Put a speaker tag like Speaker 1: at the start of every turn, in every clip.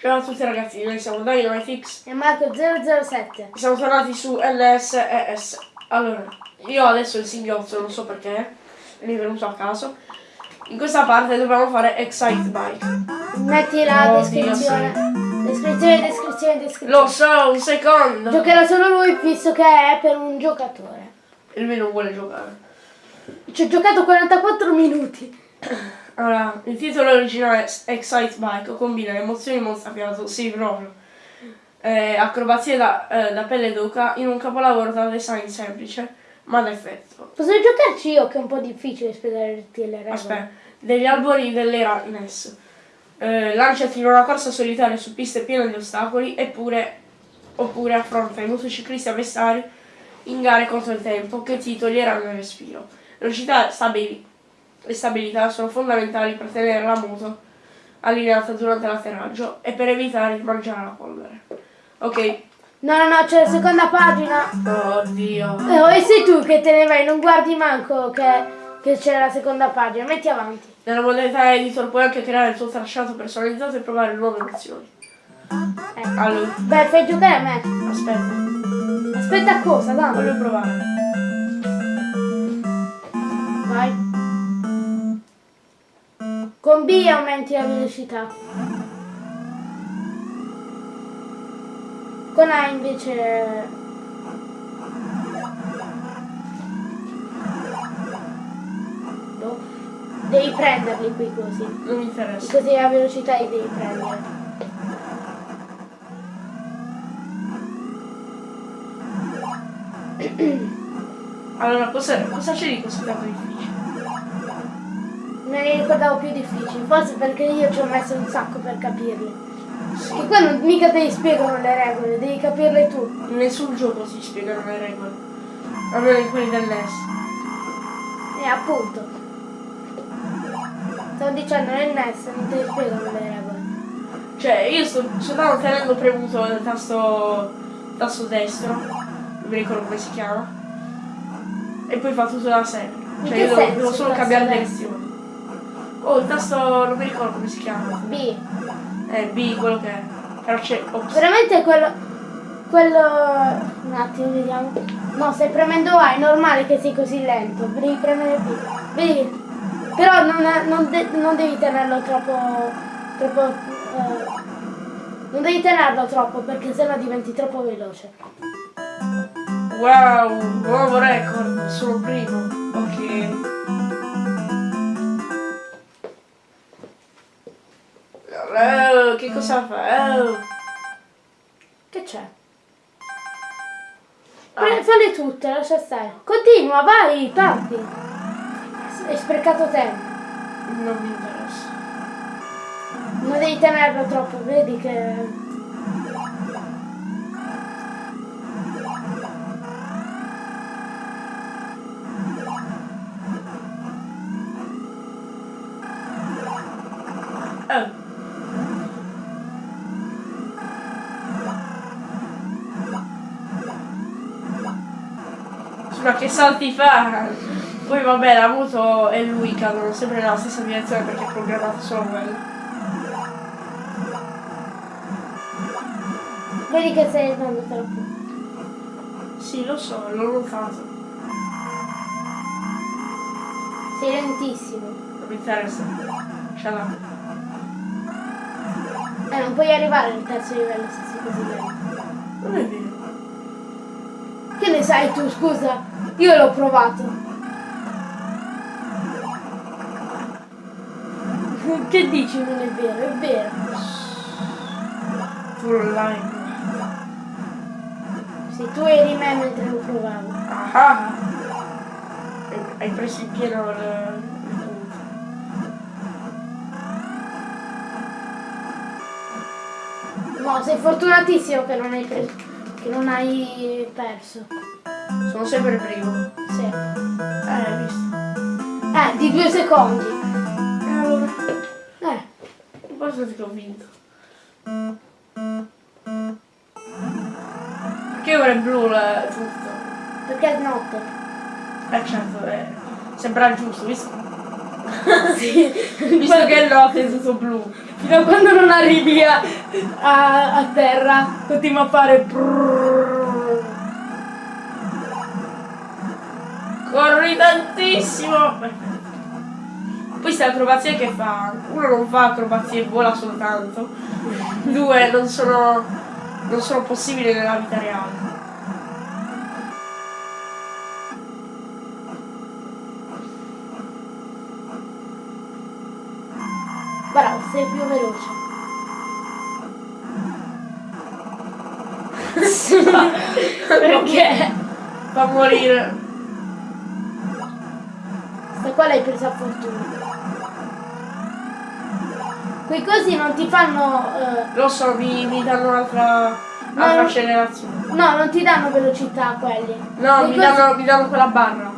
Speaker 1: Ciao a tutti ragazzi, noi siamo Dynamitix.
Speaker 2: E Marco 007.
Speaker 1: Siamo tornati su LSES. Allora, io adesso il singhiozzo, non so perché, mi è venuto a caso. In questa parte dobbiamo fare Excite Bike.
Speaker 2: Metti la
Speaker 1: Oh,
Speaker 2: descrizione. Descrizione, descrizione, descrizione.
Speaker 1: Lo so, un secondo!
Speaker 2: Giocherà solo lui visto che è per un giocatore.
Speaker 1: E lui non vuole giocare.
Speaker 2: Ci ho giocato 44 minuti.
Speaker 1: Allora, il titolo originale è Excite Bike, combina emozioni mozzafiato, sì proprio, eh, acrobazie da, eh, da pelle d'oca in un capolavoro da design semplice, ma d'effetto.
Speaker 2: Posso giocarci io che è un po' difficile spiegarti le regole.
Speaker 1: Aspetta, degli albori dell'era NES. Eh, lanciati in una corsa solitaria su piste piene di ostacoli eppure, oppure affronta i motociclisti avversari in gare contro il tempo che ti toglieranno il respiro. Velocità stabili- e stabilità sono fondamentali per tenere la moto allineata durante l'atterraggio e per evitare di mangiare la polvere. Ok,
Speaker 2: No, no, no, c'è la seconda pagina.
Speaker 1: oddio.
Speaker 2: Oh, e sei tu che te ne vai, non guardi manco che, che c'è la seconda pagina. Metti avanti.
Speaker 1: Nella modalità editor puoi anche creare il tuo tracciato personalizzato e provare nuove emozioni.
Speaker 2: Eh.
Speaker 1: Allora,
Speaker 2: Beh, fai giocare a me.
Speaker 1: aspetta,
Speaker 2: Aspetta cosa, dai.
Speaker 1: voglio provare.
Speaker 2: Vai. Con B aumenti la velocità. Con A invece... Boh. Devi prenderli qui così.
Speaker 1: Non mi interessa.
Speaker 2: Così la velocità li devi prendere.
Speaker 1: Allora, cosa, cosa c'è di così tanto difficile?
Speaker 2: Me ne ricordavo più difficili, forse perché io ci ho messo un sacco per capirli. Che qua non mica te li spiegano le regole, devi capirle tu.
Speaker 1: In nessun gioco si spiegano le regole. Almeno in quelli del NES.
Speaker 2: E appunto. Stavo dicendo nel NES non le spiegano le regole.
Speaker 1: Cioè, io sto, stavo tenendo premuto il tasto, tasto destro, non mi ricordo come si chiama, e poi fa tutto da sé. Cioè, io devo, devo solo cambiare direzione. Oh, il tasto, non mi ricordo come si chiama.
Speaker 2: B.
Speaker 1: Eh, B, quello che è. Però c'è... ops.
Speaker 2: Veramente quello. quello. Un attimo, vediamo. No, stai premendo A, è normale che sei così lento. Devi premere B. Vedi? Però non, non de- non devi tenerlo troppo. troppo. eh, non devi tenerlo troppo perché sennò diventi troppo veloce.
Speaker 1: Wow, nuovo record, sono primo. Ok. Cosa fa? Oh.
Speaker 2: Che c'è? Pre- Falle tutte, lascia stare. Continua, vai, parti. Hai sprecato tempo.
Speaker 1: Non mi interessa.
Speaker 2: Non devi tenerlo troppo, vedi che.
Speaker 1: Ma che salti fa? Poi vabbè, la moto e lui cadono sempre nella stessa direzione perché è programmato solo quello.
Speaker 2: Vedi che stai andando troppo.
Speaker 1: Sì, lo so, l'ho notato.
Speaker 2: Sei lentissimo.
Speaker 1: Non mi interessa. Up.
Speaker 2: Eh, non puoi arrivare al terzo livello se sei così lento.
Speaker 1: Non è vero.
Speaker 2: Ne sai tu, scusa? Io l'ho provato. Che dici non è vero? È vero.
Speaker 1: Tu online.
Speaker 2: Sì, tu eri me mentre lo provavo.
Speaker 1: Ah! Hai- Hai preso in pieno il.
Speaker 2: No, sei fortunatissimo che non hai preso. Che non hai perso.
Speaker 1: Sono sempre primo.
Speaker 2: Sì.
Speaker 1: Eh, hai visto.
Speaker 2: Eh, di due secondi.
Speaker 1: E allora?
Speaker 2: Eh,
Speaker 1: Basta che ho vinto. Perché ora è blu la, tutto?
Speaker 2: perché è notte.
Speaker 1: Eh certo, eh, sembra giusto, visto,
Speaker 2: Sì.
Speaker 1: visto che è notte è tutto blu.
Speaker 2: fino a quando non arrivi a, a- a terra, continua a fare brrrr.
Speaker 1: Corri tantissimo! Poi queste acrobazie che fa, uno non fa acrobazie vola soltanto, due non sono, non sono possibili nella vita reale.
Speaker 2: Bravo, sei più veloce. Perché?
Speaker 1: Fa morire.
Speaker 2: Questa qua l'hai presa a fortuna. Quei cosi non ti fanno... eh,
Speaker 1: Lo so, mi, mi danno un'altra accelerazione.
Speaker 2: no, non ti danno velocità quelli.
Speaker 1: No,
Speaker 2: Quei
Speaker 1: mi
Speaker 2: cosi-
Speaker 1: danno, mi danno quella barra.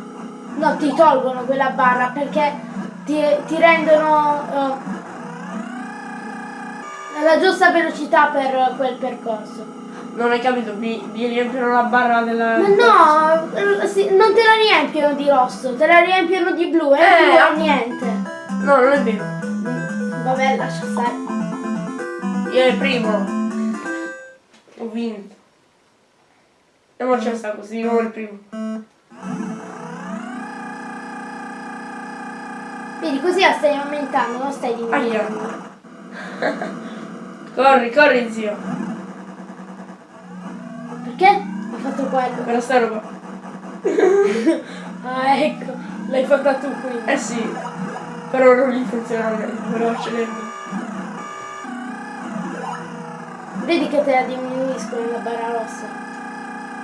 Speaker 2: No, ti tolgono quella barra perché ti, ti rendono eh, la giusta velocità per quel percorso.
Speaker 1: Non hai capito, mi, mi riempiono la barra della...
Speaker 2: Ma no, eh, non te la riempiono di rosso, te la riempiono di blu e
Speaker 1: Eh,
Speaker 2: blu è
Speaker 1: appunto.
Speaker 2: niente.
Speaker 1: No, non è vero.
Speaker 2: Vabbè, lascia stare.
Speaker 1: Io è il primo. Ho vinto. E ora c'è sta così, di nuovo il primo.
Speaker 2: Vedi, così la stai aumentando, non stai diminuendo.
Speaker 1: Corri, corri zio.
Speaker 2: Perché? Hai fatto quello.
Speaker 1: Per sta roba.
Speaker 2: Ah, ecco, l'hai fatta tu quindi.
Speaker 1: Eh sì. Però non gli funziona bene, volevo accelerare.
Speaker 2: Vedi che te la diminuiscono la barra rossa.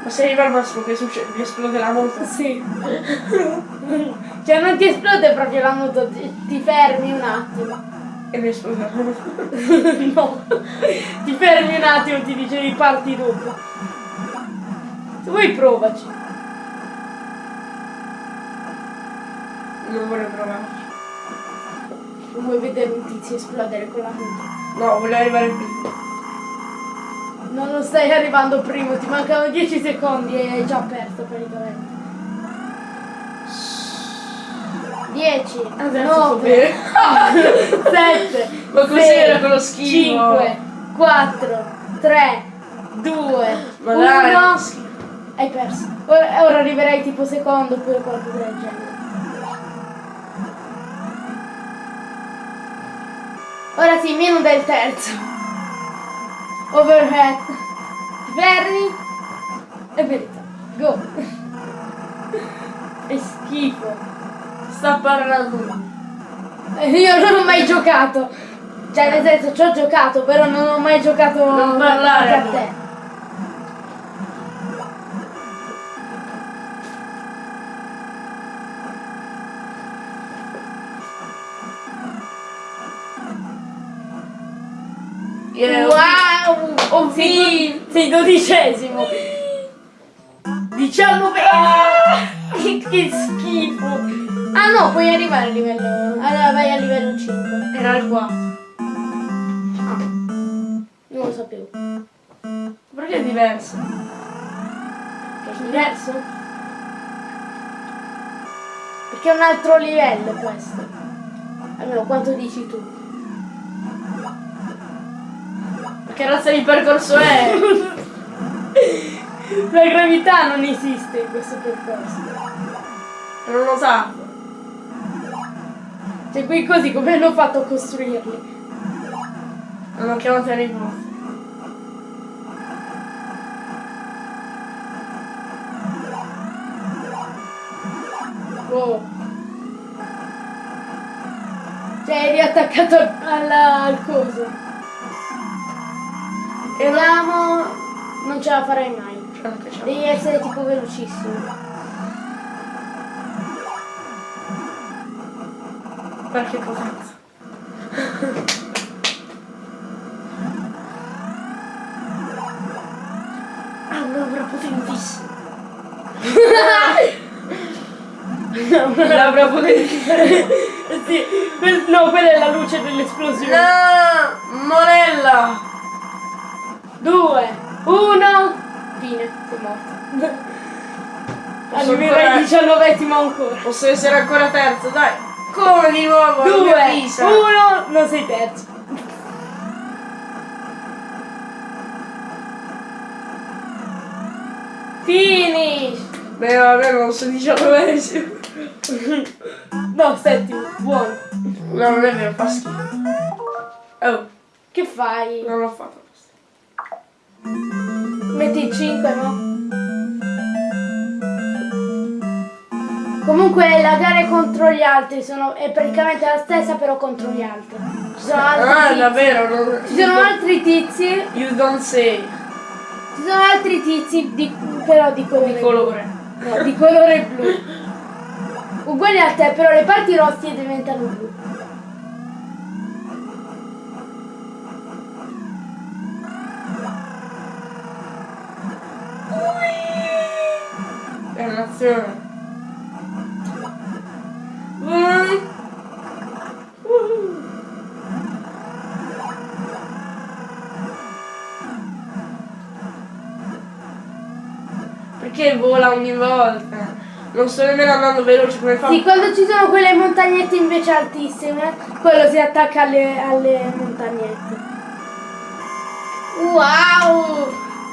Speaker 1: Ma se arriva al massimo che succede? Mi esplode la moto.
Speaker 2: Sì. cioè non ti esplode proprio la moto, ti, ti fermi un attimo.
Speaker 1: E mi esplode la moto.
Speaker 2: no. Ti fermi un attimo, ti dice riparti dopo. Se vuoi provaci.
Speaker 1: Non vorrei provarci.
Speaker 2: Non vuoi vedere un tizio esplodere con la moto.
Speaker 1: No, voglio arrivare qui.
Speaker 2: No, non stai arrivando primo, ti mancano 10 secondi e hai già perso praticamente. 10,
Speaker 1: Adesso sto
Speaker 2: 9,
Speaker 1: bene.
Speaker 2: 7,
Speaker 1: Ma cos'era quello schifo?
Speaker 2: 5, 4, 3, 2,
Speaker 1: Ma
Speaker 2: 1. Hai perso. Ora, ora arriverai tipo secondo oppure qualcosa del genere. Ora sì, meno del terzo. Overhead. Ti fermi? È verità. Go. È schifo.
Speaker 1: Sta parlando.
Speaker 2: Eh, Io non ho mai giocato. Cioè, nel senso, ci ho giocato, però non ho mai giocato
Speaker 1: Non parlare,
Speaker 2: a te.
Speaker 1: Yeah,
Speaker 2: Wow!
Speaker 1: Ho
Speaker 2: do- sei dodicesimo. 19. che, che schifo. Ah no, puoi arrivare a livello. Allora vai a livello 5.
Speaker 1: Era il 4.
Speaker 2: Non lo sapevo.
Speaker 1: Perché è diverso?
Speaker 2: Che è diverso? Perché è un altro livello questo. Almeno quanto dici tu.
Speaker 1: Che razza di percorso è?
Speaker 2: La gravità non esiste in questo percorso.
Speaker 1: Non lo sa.
Speaker 2: Cioè qui così come hanno fatto a costruirli?
Speaker 1: Non ho chiamato Harry Potter.
Speaker 2: Oh. Cioè eri riattaccato al, alla- al coso.
Speaker 1: E non...
Speaker 2: Ce la farai mai. Devi essere tipo velocissimo.
Speaker 1: Perché potenza? Ah, un'opera potentissima. Un'opera potentissima.
Speaker 2: sì, no, quella è la luce dell'esplosione.
Speaker 1: No! Morella!
Speaker 2: due, uno, fine, sei
Speaker 1: morta.
Speaker 2: Arriverai
Speaker 1: il
Speaker 2: diciannovettimo ancora.
Speaker 1: Posso essere ancora terzo, dai. Come di nuovo?
Speaker 2: Due, uno, non sei terzo. Finish!
Speaker 1: Beh vabbè, non sono diciannovesimo.
Speaker 2: no, settimo, buono.
Speaker 1: No, non è vero, fa schifo. Oh.
Speaker 2: Che fai?
Speaker 1: Non l'ho fatto.
Speaker 2: Metti il 5, no? Comunque la gara contro gli altri sono, è praticamente la stessa però contro gli altri. Ci sono altri
Speaker 1: Ah,
Speaker 2: tizi.
Speaker 1: davvero? Non...
Speaker 2: Ci sono altri tizi,
Speaker 1: You don't say.
Speaker 2: ci sono altri tizi di, però di colore,
Speaker 1: Di colore.
Speaker 2: no, di colore blu. Uguali a te, però le parti rosse diventano blu.
Speaker 1: Dannazione. Vai. Perché vola ogni volta? Non sto nemmeno andando veloce come fa.
Speaker 2: Sì, quando ci sono quelle montagnette invece altissime, quello si attacca alle, alle montagnette. Wow!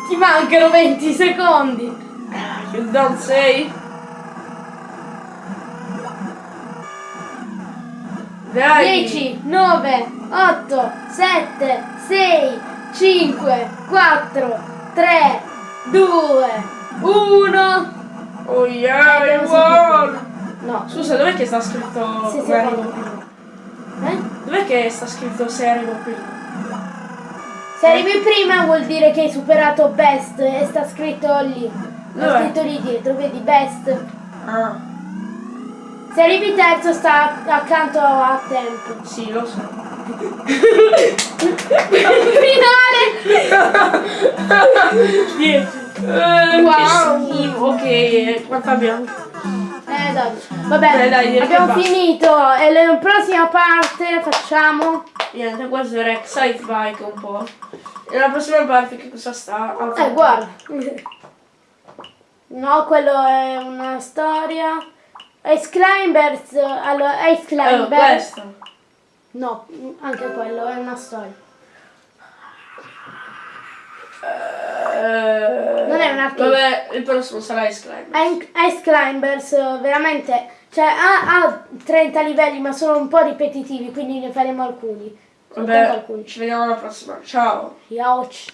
Speaker 2: Ti mancano 20 secondi.
Speaker 1: You don't say. Dai.
Speaker 2: 10, 9, 8, 7, 6, 5, 4, 3, 2, 1.
Speaker 1: Oh yeah,
Speaker 2: Eh,
Speaker 1: I
Speaker 2: devo
Speaker 1: won.
Speaker 2: No,
Speaker 1: Scusa, dov'è che sta scritto? Guarda.
Speaker 2: secondo. Eh?
Speaker 1: Dov'è che sta scritto se arrivo prima?
Speaker 2: Se arrivi prima vuol dire che hai superato best e sta scritto lì. Sta
Speaker 1: Dov'è?
Speaker 2: scritto lì dietro, vedi best.
Speaker 1: Ah,
Speaker 2: Se arrivi terzo sta accanto a tempo.
Speaker 1: sì, lo so.
Speaker 2: Finale!
Speaker 1: 10. Eh,
Speaker 2: Wow.
Speaker 1: Schifo. Ok, quanto abbiamo?
Speaker 2: Eh dai, vabbè,
Speaker 1: Dai, dai,
Speaker 2: abbiamo finito e la prossima parte facciamo...
Speaker 1: Niente, questo era Excite Bike un po'. E la prossima parte che cosa sta? Al
Speaker 2: Eh, guarda. No, quello è una storia. Ice Climbers, allora, Ice
Speaker 1: Eh,
Speaker 2: Climbers.
Speaker 1: questo.
Speaker 2: No, anche quello è una storia.
Speaker 1: Eh,
Speaker 2: Non è un arcade.
Speaker 1: Vabbè, il prossimo sarà Ice Climb.
Speaker 2: Ice Climbers veramente, cioè ha, ha 30 livelli ma sono un po' ripetitivi, quindi ne faremo alcuni.
Speaker 1: Vabbè,
Speaker 2: alcuni.
Speaker 1: ci vediamo alla prossima. Ciao.
Speaker 2: Yauch.